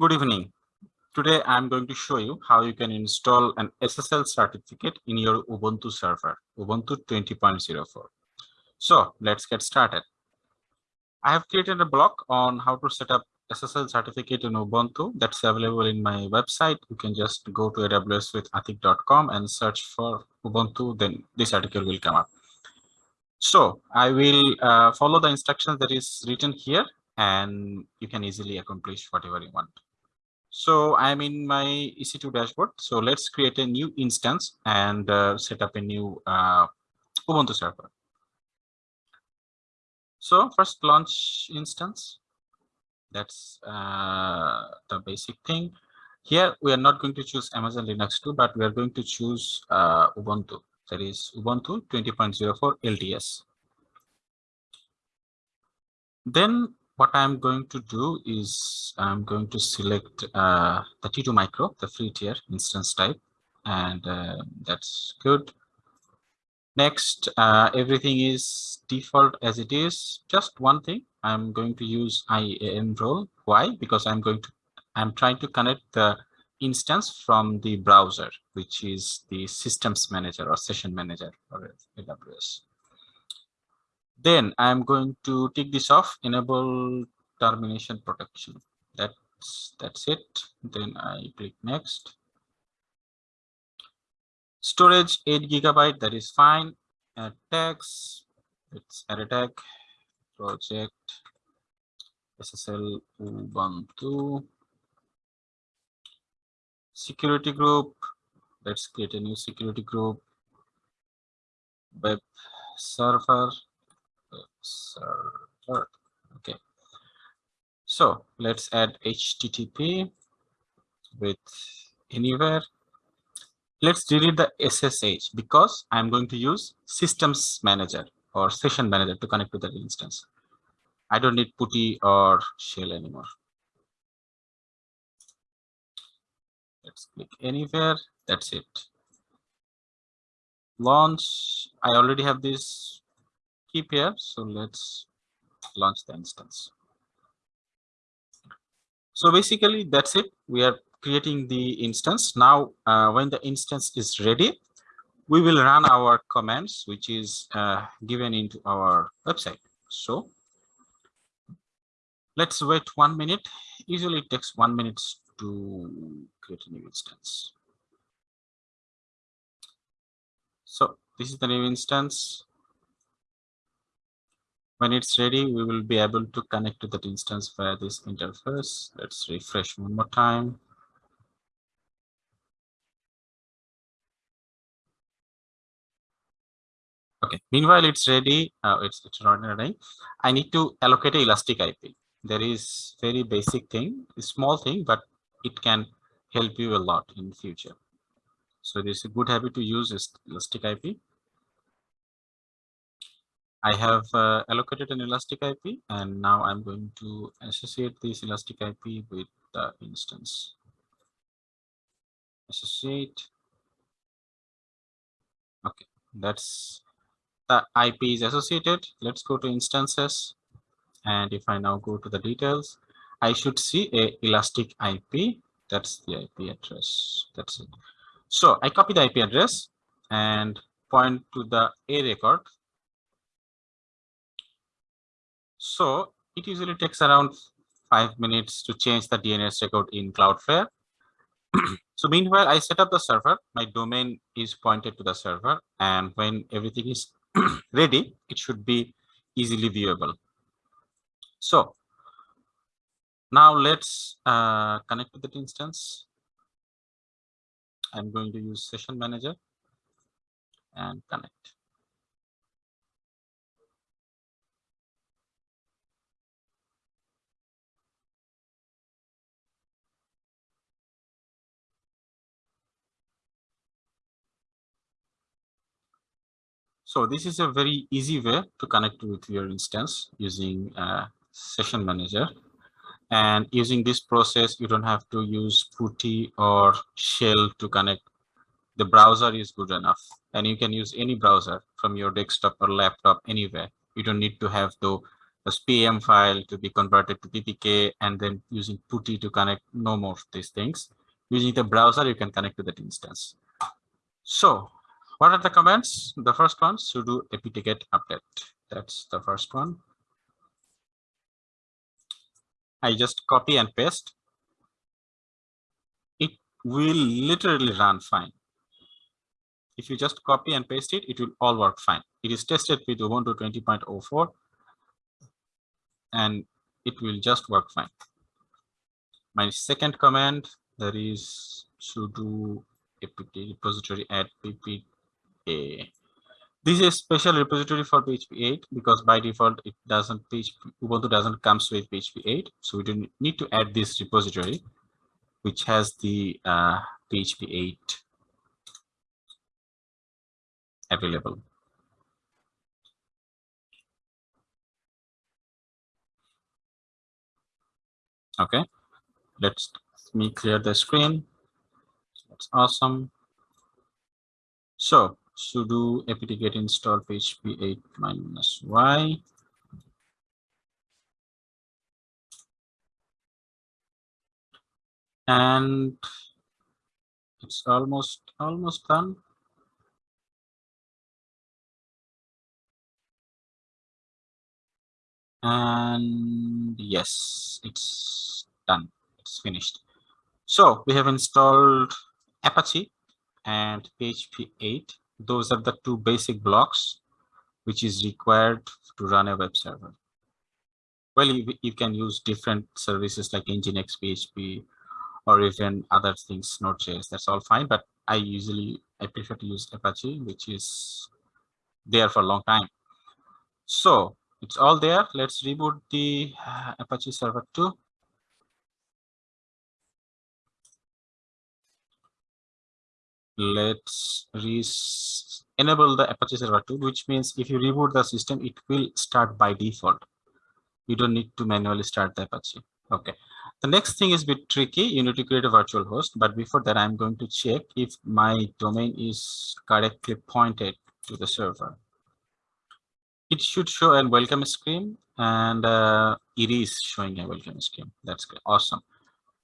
Good evening. Today I'm going to show you how you can install an SSL certificate in your Ubuntu server, Ubuntu 20.04. So let's get started. I have created a blog on how to set up SSL certificate in Ubuntu that's available in my website. You can just go to awswithatik.com and search for Ubuntu, then this article will come up. So I will uh, follow the instructions that is written here and you can easily accomplish whatever you want. So I'm in my EC2 dashboard. So let's create a new instance and uh, set up a new uh, Ubuntu server. So first launch instance. That's uh, the basic thing. Here we are not going to choose Amazon Linux 2, but we are going to choose uh, Ubuntu. That is Ubuntu 20.04 LTS. Then what I'm going to do is I'm going to select uh, the T2 micro, the free tier instance type, and uh, that's good. Next, uh, everything is default as it is. Just one thing, I'm going to use IAM role. Why? Because I'm going to, I'm trying to connect the instance from the browser, which is the systems manager or session manager for AWS. Then I'm going to take this off, enable termination protection. That's that's it. Then I click next. Storage 8 gigabyte, that is fine. Add tags, it's add tag, project, SSL Ubuntu, security group. Let's create a new security group, web server, server. Okay. So let's add HTTP with anywhere. Let's delete the SSH because I'm going to use systems manager or session manager to connect to that instance. I don't need PuTTY or shell anymore. Let's click anywhere. That's it. Launch. I already have this key pair. So let's launch the instance. So basically that's it. We are creating the instance. Now, uh, when the instance is ready, we will run our commands, which is uh, given into our website. So let's wait one minute. Usually it takes one minute to create a new instance. So this is the new instance when it's ready, we will be able to connect to that instance via this interface. Let's refresh one more time. Okay, meanwhile, it's ready. Uh, it's, it's running. I need to allocate a elastic IP. There is very basic thing, small thing, but it can help you a lot in future. So this is a good habit to use elastic IP. I have uh, allocated an elastic IP and now I'm going to associate this elastic IP with the instance. Associate. Okay, that's the IP is associated. Let's go to instances. And if I now go to the details, I should see a elastic IP. That's the IP address. That's it. So I copy the IP address and point to the A record So it usually takes around five minutes to change the DNS record in Cloudflare. so meanwhile, I set up the server. My domain is pointed to the server. And when everything is ready, it should be easily viewable. So now let's uh, connect to that instance. I'm going to use session manager and connect. So this is a very easy way to connect with your instance using a session manager. And using this process, you don't have to use PuTTY or shell to connect. The browser is good enough. And you can use any browser from your desktop or laptop anywhere. You don't need to have the as PM file to be converted to PPK and then using PuTTY to connect no more of these things. Using the browser, you can connect to that instance. So what are the commands? The first one, sudo apt-get update. That's the first one. I just copy and paste. It will literally run fine. If you just copy and paste it, it will all work fine. It is tested with Ubuntu 20.04 and it will just work fine. My second command, there is sudo apt repository add pp this is a special repository for PHP 8 because by default it doesn't PHP, Ubuntu doesn't comes with PHP 8, so we don't need to add this repository, which has the uh, PHP 8 available. Okay, let's let me clear the screen. That's awesome. So sudo apt-get install php 8 minus y. And it's almost almost done. And yes it's done. It's finished. So we have installed apache and php 8 those are the two basic blocks which is required to run a web server. Well, you, you can use different services like Nginx, PHP, or even other things, Node.js. That's all fine. But I usually I prefer to use Apache, which is there for a long time. So it's all there. Let's reboot the uh, Apache Server 2. Let's enable the Apache Server 2, which means if you reboot the system, it will start by default. You don't need to manually start the Apache. Okay. The next thing is a bit tricky. You need to create a virtual host. But before that, I'm going to check if my domain is correctly pointed to the server. It should show a welcome screen and uh, it is showing a welcome screen. That's good. Awesome.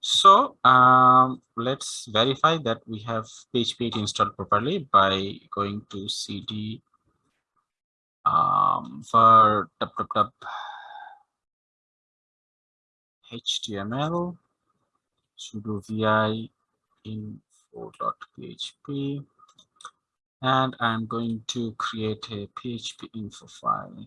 So um, let's verify that we have PHP installed properly by going to cd um, var www html sudo vi info.php and I'm going to create a PHP info file.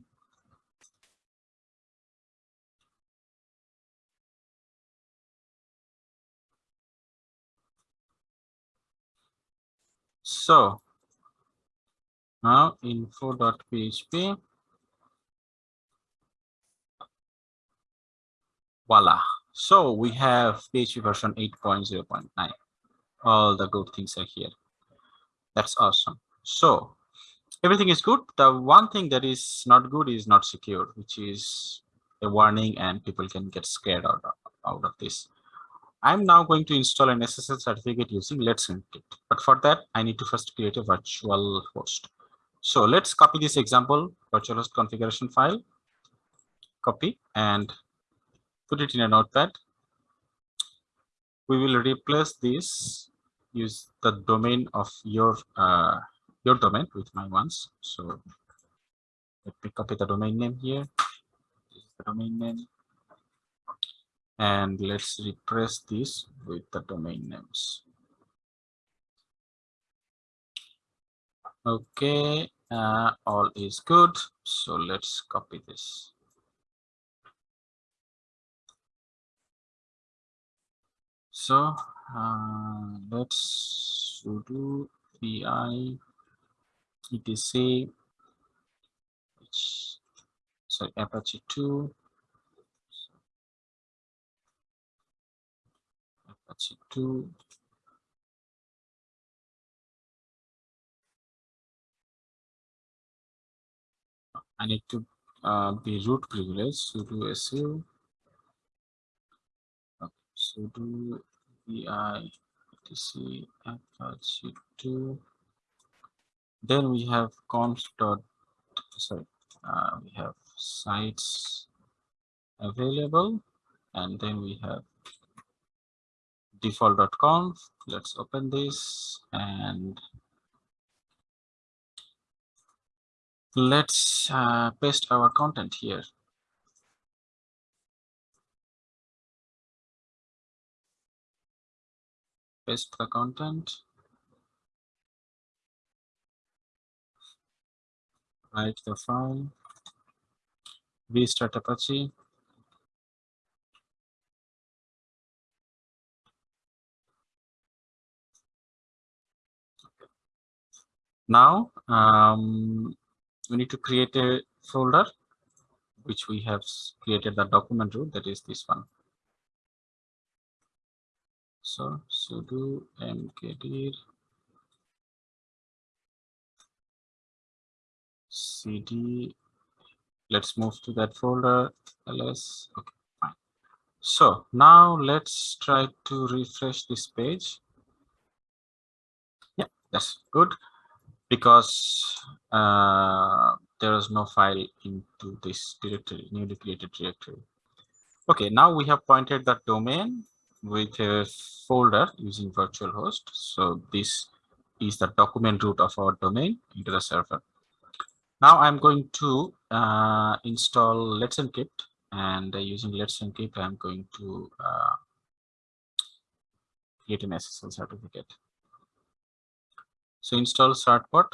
So now info.php. Voila. So we have PHP version 8.0.9. All the good things are here. That's awesome. So everything is good. The one thing that is not good is not secure, which is a warning and people can get scared out of, out of this. I'm now going to install an SSL certificate using Let's Encrypt. But for that, I need to first create a virtual host. So let's copy this example virtual host configuration file, copy and put it in a notepad. We will replace this, use the domain of your uh, your domain with my ones. So let me copy the domain name here. This is the domain name and let's replace this with the domain names. Okay uh, all is good. So let's copy this. So uh, let's sudo vi etc sorry apache 2 2. I need to uh, be root privilege sudo su okay, sudo vi etc apache 2 then we have conf dot sorry uh, we have sites available and then we have default.conf let's open this and let's uh, paste our content here. Paste the content. Write the file. Restart apache now um, we need to create a folder which we have created the document root that is this one. So sudo mkdir cd let's move to that folder ls okay fine. So now let's try to refresh this page. Yeah that's good because uh, there is no file into this directory newly created directory okay now we have pointed the domain with a folder using virtual host. So this is the document root of our domain into the server. Now I'm going to uh, install Let's Encrypt and using Let's Encrypt, I'm going to uh, create an SSL certificate. So install certbot.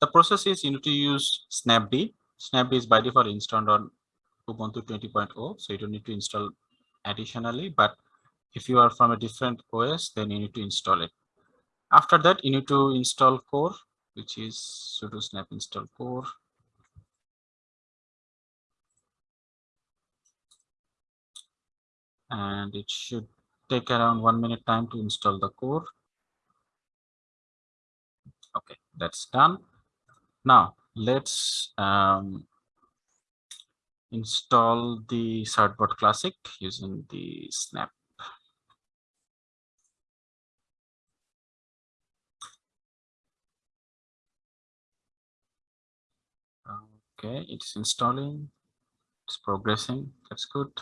The process is you need to use Snapd. Snapd is by default installed on Ubuntu 20.0, so you don't need to install additionally, but if you are from a different OS, then you need to install it. After that, you need to install core, which is sudo snap install core. And it should take around one minute time to install the core. Okay, that's done. Now let's um, install the Certbot Classic using the snap. Okay, it's installing, it's progressing, that's good.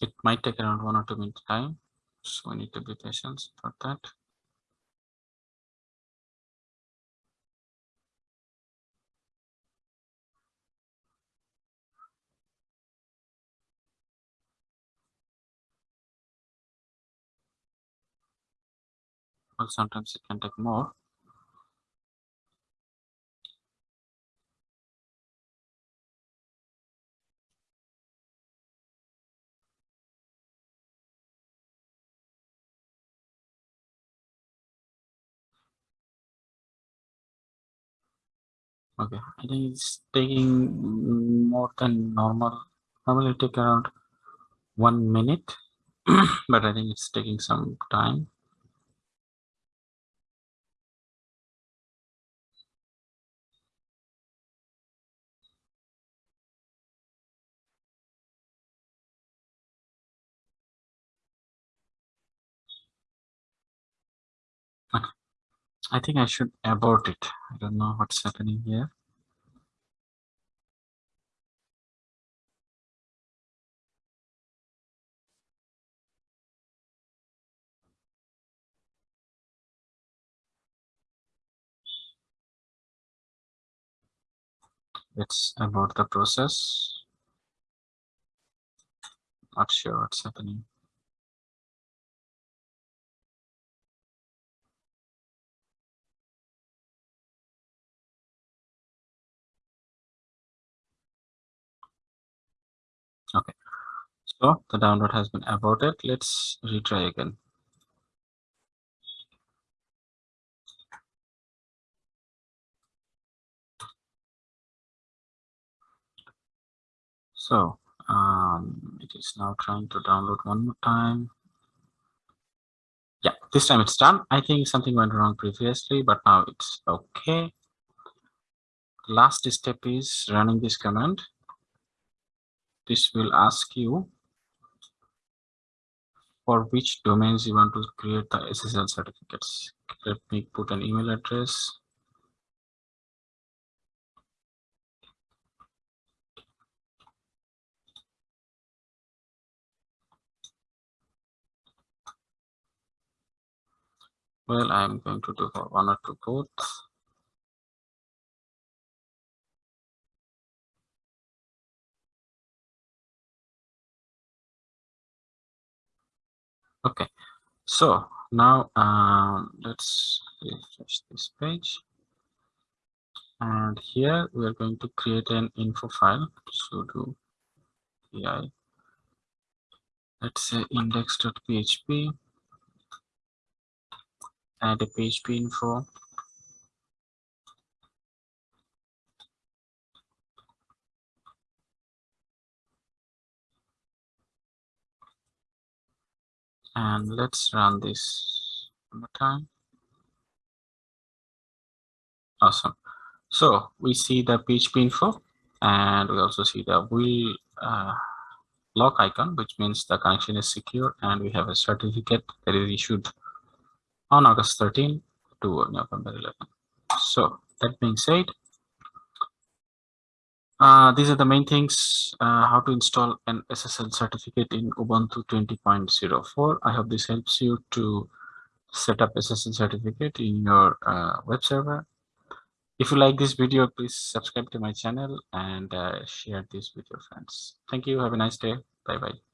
It might take around one or two minutes time. So we need to be patient for that. Well, sometimes it can take more. Okay, I think it's taking more than normal. Normally take around one minute, but I think it's taking some time. I think I should abort it. I don't know what's happening here. Let's abort the process. Not sure what's happening. So the download has been aborted. Let's retry again. So um, it is now trying to download one more time. Yeah, this time it's done. I think something went wrong previously, but now it's okay. Last step is running this command this will ask you for which domains you want to create the SSL certificates. Let me put an email address. Well, I'm going to do one or two both. Okay, so now um, let's refresh this page. And here we are going to create an info file. sudo vi. Let's say index.php add a PHP info. And let's run this one more time. Awesome. So we see the PHP info and we also see the wheel uh, lock icon, which means the connection is secure and we have a certificate that is issued on August 13 to November 11. So that being said, uh, these are the main things, uh, how to install an SSL certificate in Ubuntu 20.04. I hope this helps you to set up SSL certificate in your uh, web server. If you like this video, please subscribe to my channel and uh, share this with your friends. Thank you. Have a nice day. Bye-bye.